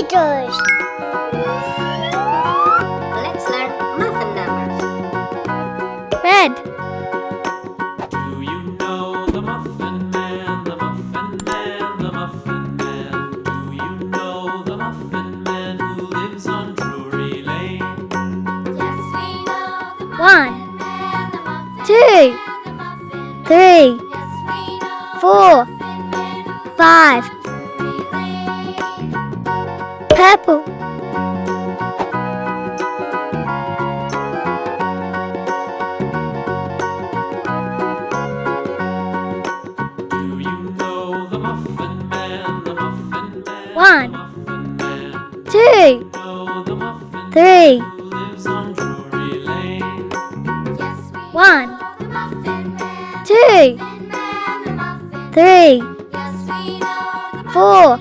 Letters. Let's learn muffin numbers. Red. Do you know the Muffin Man, the Muffin Man, the Muffin Man? Do you know the Muffin Man who lives on Drury Lane? Yes, we know the One, man, the muffin two, man, the muffin three, Yes, we know four, the man who five. Drury Purple. Do you know the Muffin Man, the Muffin Man? One, the two, Know the Muffin three, lives on Drury Lane? Yes, we One, know the muffin man, two, muffin man, the muffin. three, Yes, we know the four,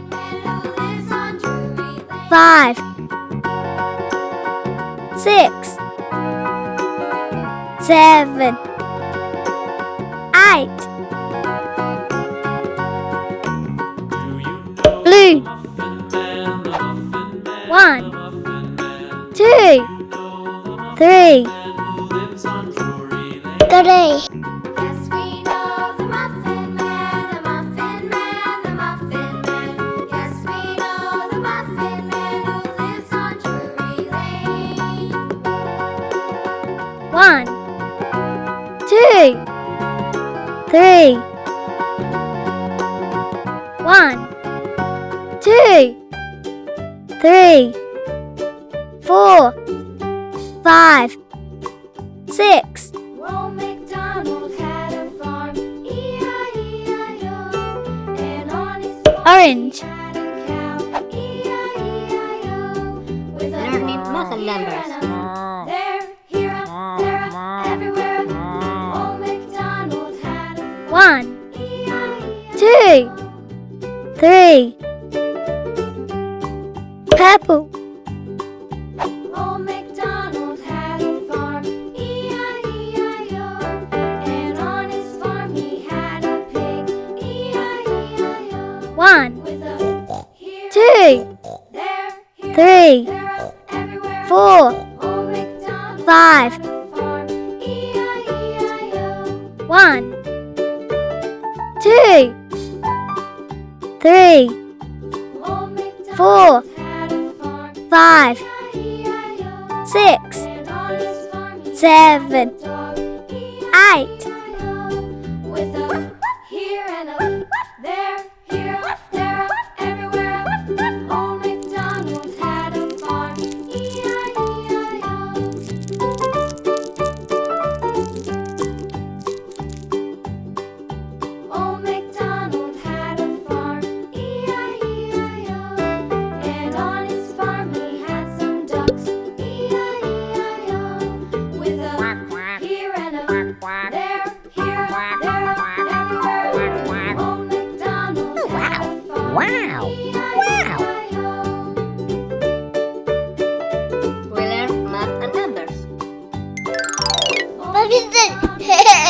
five, six, seven, eight, blue? One, two, three, three, two, three, one, two, three, four, five, six, Old MacDonald had a farm, E-I-E-I-O. And on his orange, three, purple, Old MacDonald had a farm, E-I-E-I-O. And on his farm he had a pig, E-I-E-I-O. one, here, two, there, here, three, there, up, four, five, farm, E-I-E-I-O. one, two, three, four, five, six, seven, eight. Wow! Wow! We learn math and numbers. What is it?